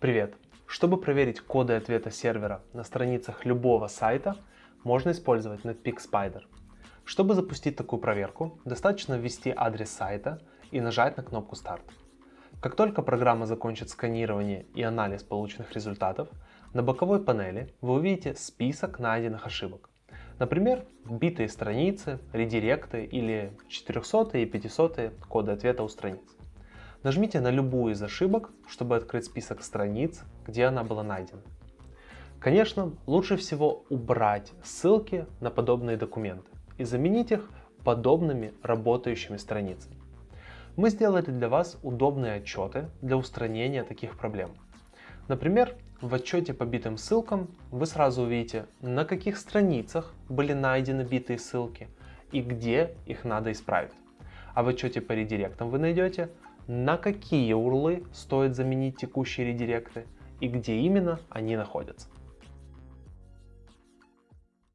Привет! Чтобы проверить коды ответа сервера на страницах любого сайта, можно использовать Netpeak Spider. Чтобы запустить такую проверку, достаточно ввести адрес сайта и нажать на кнопку Start. Как только программа закончит сканирование и анализ полученных результатов, на боковой панели вы увидите список найденных ошибок. Например, битые страницы, редиректы или 400 и 500 коды ответа у страниц. Нажмите на любую из ошибок, чтобы открыть список страниц, где она была найдена. Конечно, лучше всего убрать ссылки на подобные документы и заменить их подобными работающими страницами. Мы сделали для вас удобные отчеты для устранения таких проблем. Например, в отчете по битым ссылкам вы сразу увидите, на каких страницах были найдены битые ссылки и где их надо исправить. А в отчете по редиректам вы найдете, на какие урлы стоит заменить текущие редиректы и где именно они находятся.